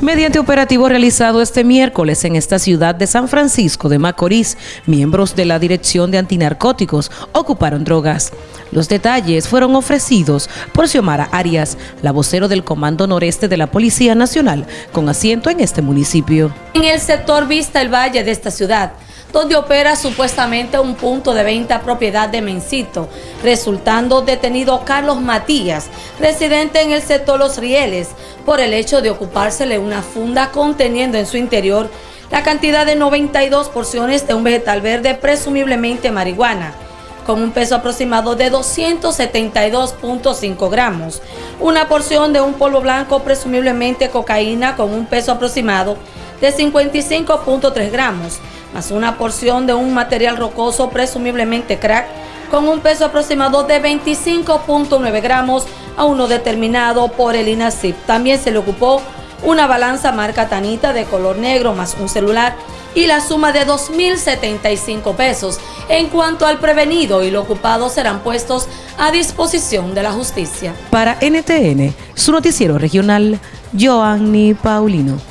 Mediante operativo realizado este miércoles en esta ciudad de San Francisco de Macorís, miembros de la Dirección de Antinarcóticos ocuparon drogas. Los detalles fueron ofrecidos por Xiomara Arias, la vocero del Comando Noreste de la Policía Nacional, con asiento en este municipio. En el sector Vista el Valle de esta ciudad, donde opera supuestamente un punto de venta propiedad de Mencito, resultando detenido Carlos Matías, residente en el sector Los Rieles, por el hecho de ocupársele una funda conteniendo en su interior la cantidad de 92 porciones de un vegetal verde, presumiblemente marihuana, con un peso aproximado de 272.5 gramos, una porción de un polvo blanco, presumiblemente cocaína, con un peso aproximado de 55.3 gramos, más una porción de un material rocoso, presumiblemente crack, con un peso aproximado de 25.9 gramos a uno determinado por el INACIP. También se le ocupó una balanza marca Tanita de color negro más un celular y la suma de 2.075 pesos. En cuanto al prevenido y lo ocupado serán puestos a disposición de la justicia. Para NTN, su noticiero regional, Joanny Paulino.